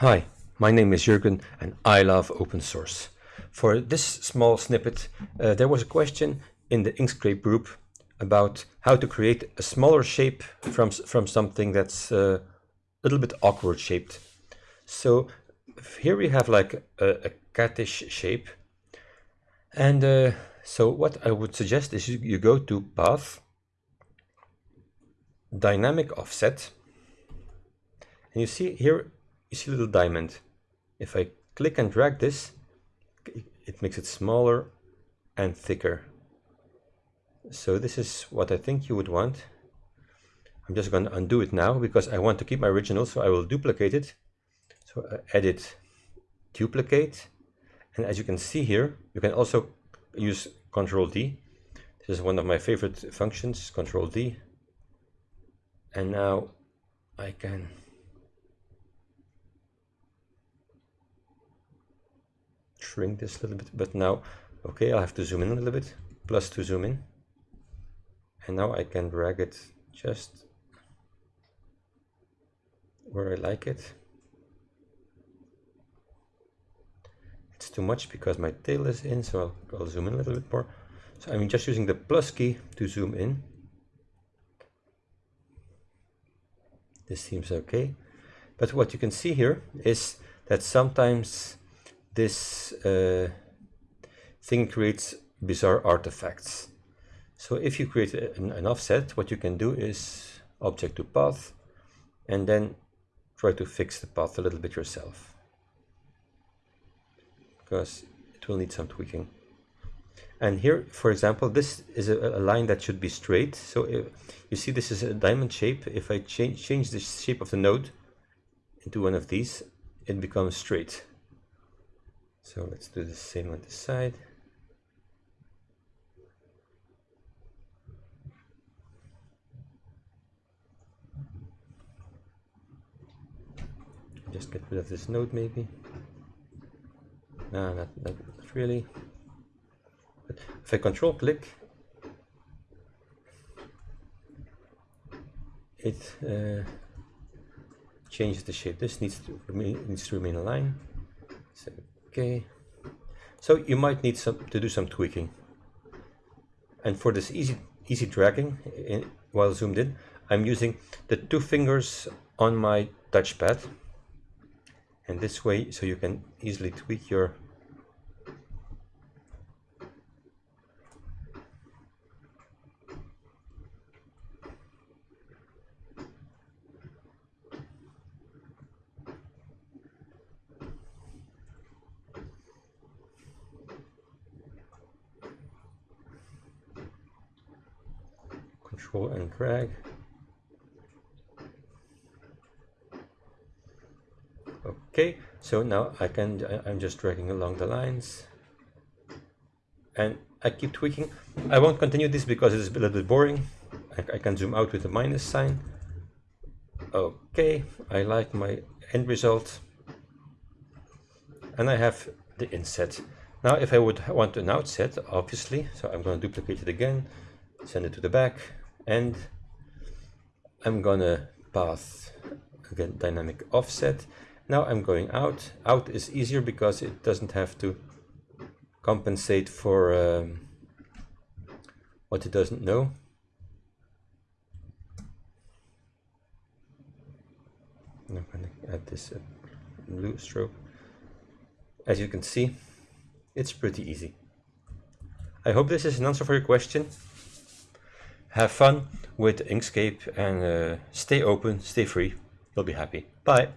Hi, my name is Jurgen and I love open source. For this small snippet, uh, there was a question in the Inkscape group about how to create a smaller shape from, from something that's uh, a little bit awkward shaped. So here we have like a, a catish shape. And uh, so what I would suggest is you, you go to Path, Dynamic Offset, and you see here, you see a little diamond. If I click and drag this, it makes it smaller and thicker. So this is what I think you would want. I'm just going to undo it now because I want to keep my original, so I will duplicate it. So uh, edit, duplicate, and as you can see here, you can also use Control D. This is one of my favorite functions, Control D. And now I can shrink this a little bit, but now, okay, I'll have to zoom in a little bit, plus to zoom in. And now I can drag it just where I like it. It's too much because my tail is in, so I'll, I'll zoom in a little bit more. So I'm just using the plus key to zoom in. This seems okay. But what you can see here is that sometimes this uh, thing creates bizarre artifacts. So if you create an, an, offset, what you can do is object to path and then try to fix the path a little bit yourself because it will need some tweaking. And here, for example, this is a, a line that should be straight. So if, you see this is a diamond shape. If I change, change the shape of the node into one of these, it becomes straight. So let's do the same on the side. Just get rid of this node maybe. No, not, not, not really. But if I control click, it uh, changes the shape. This needs to remain, needs to remain aligned. So, okay. So you might need some to do some tweaking. And for this easy easy dragging in, eh, while zoomed in, I'm using the two fingers on my touchpad and this way so you can easily tweak your control and drag Okay, so now I can, I'm just dragging along the lines and I keep tweaking. I won't continue this because it's a little bit boring. I, I can zoom out with the minus sign. Okay, I like my end result. And I have the inset. Now if I would want an outset, obviously, so I'm going to duplicate it again, send it to the back, and I'm to path, again, dynamic offset. Now I'm going out. Out is easier because it doesn't have to compensate for um, what it doesn't know. I'm going to add this uh, blue stroke. As you can see, it's pretty easy. I hope this is an answer for your question. Have fun with Inkscape and uh, stay open, stay free. You'll be happy. Bye.